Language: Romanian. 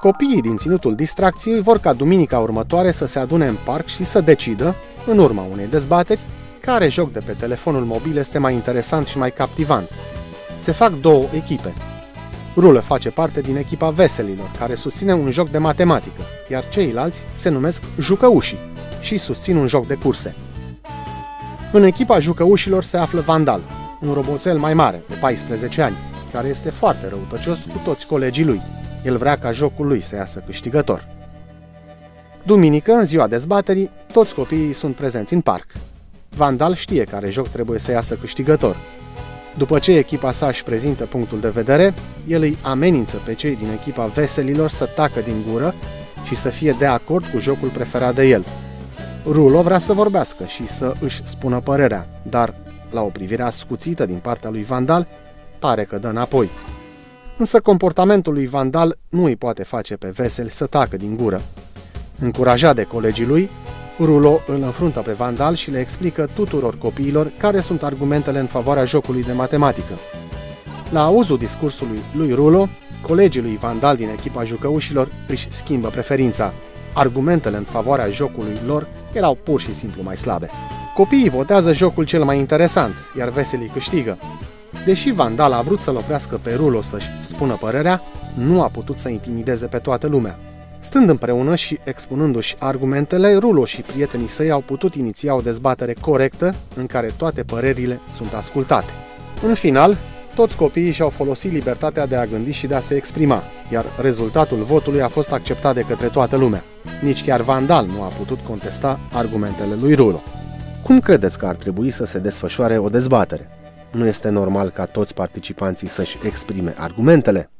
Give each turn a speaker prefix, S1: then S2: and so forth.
S1: Copiii din ținutul distracției vor ca duminica următoare să se adune în parc și să decidă, în urma unei dezbateri, care joc de pe telefonul mobil este mai interesant și mai captivant. Se fac două echipe. Rulă face parte din echipa veselilor, care susține un joc de matematică, iar ceilalți se numesc jucăușii și susțin un joc de curse. În echipa jucăușilor se află Vandal, un roboțel mai mare, de 14 ani, care este foarte răutăcios cu toți colegii lui. El vrea ca jocul lui să iasă câștigător. Duminică, în ziua dezbaterii, toți copiii sunt prezenți în parc. Vandal știe care joc trebuie să iasă câștigător. După ce echipa sa își prezintă punctul de vedere, el îi amenință pe cei din echipa veselilor să tacă din gură și să fie de acord cu jocul preferat de el. Rulo vrea să vorbească și să își spună părerea, dar, la o privire ascuțită din partea lui Vandal, pare că dă înapoi. Însă comportamentul lui Vandal nu îi poate face pe Vesel să tacă din gură. Încurajat de colegii lui, Rulo îl înfruntă pe Vandal și le explică tuturor copiilor care sunt argumentele în favoarea jocului de matematică. La auzul discursului lui Rulo, colegii lui Vandal din echipa jucăușilor își schimbă preferința. Argumentele în favoarea jocului lor erau pur și simplu mai slabe. Copiii votează jocul cel mai interesant, iar veselii câștigă. Deși Vandal a vrut să-l oprească pe Rulo să-și spună părerea, nu a putut să intimideze pe toată lumea. Stând împreună și expunându-și argumentele, Rulo și prietenii săi au putut iniția o dezbatere corectă în care toate părerile sunt ascultate. În final, toți copiii și-au folosit libertatea de a gândi și de a se exprima, iar rezultatul votului a fost acceptat de către toată lumea. Nici chiar Vandal nu a putut contesta argumentele lui Rulo. Cum credeți că ar trebui să se desfășoare o dezbatere? Nu este normal ca toți participanții să-și exprime argumentele?